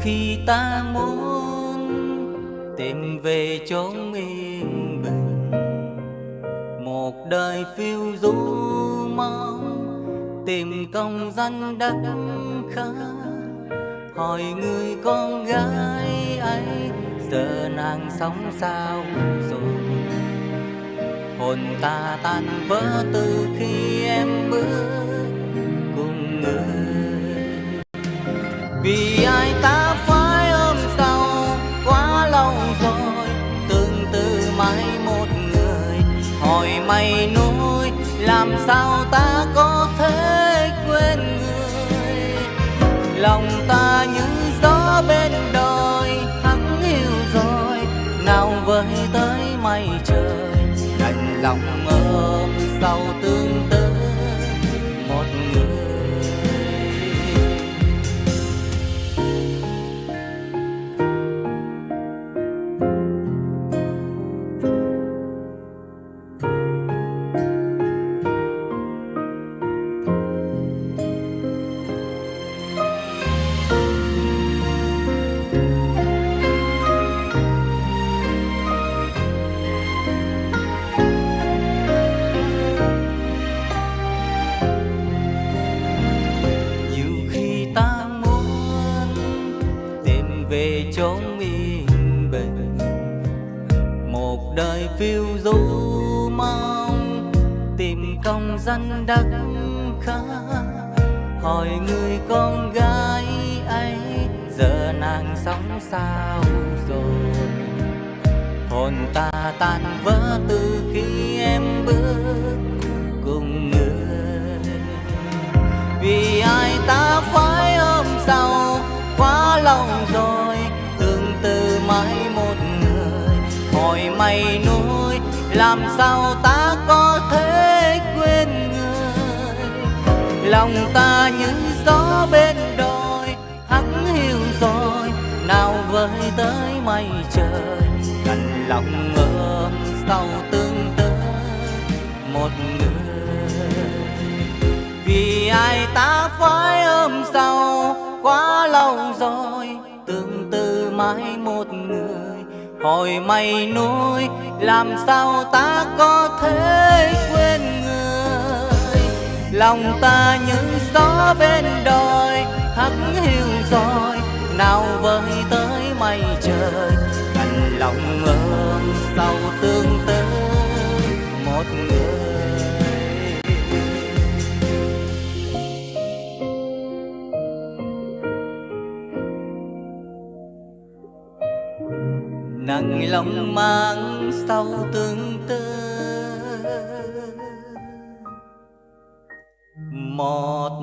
khi ta muốn tìm về chốn yên bình. Một đời phiêu du mong tìm công danh đất khá. Hỏi người con gái ấy, giờ nàng sống sao? Rồi, hồn ta tan vỡ từ khi em bước vì ai ta phải ôm sau? Quá lâu rồi, tương tư mãi một người. Hỏi mây nuôi, làm sao ta có thể quên người? Lòng ta như gió bên đời hắn yêu rồi. Nào với tới mây trời, đành lòng ôm sau tương về yên bình một đời phiêu du mong, tìm công danh đất khá. Hỏi người con gái ấy, giờ nàng sống sao rồi? Hồn ta tan vỡ từ khi em bước cùng người. Vì ai ta phải ôm sau quá lòng rồi? Hỏi mây núi làm sao ta có thể quên người? Lòng ta như gió bên đồi, hắn hiu rồi, nào với tới mây trời. Cành lòng ôm sau tương tư, một người. Vì ai ta phải ôm sau quá lâu rồi, tương tư mãi một người hồi mây núi, làm sao ta có thể quên người? Lòng ta như gió bên đồi, hắt hiu rồi, nào vơi tới mây trời. Cành lòng ôm sau tương tư nặng lòng mang sau tương tư. Một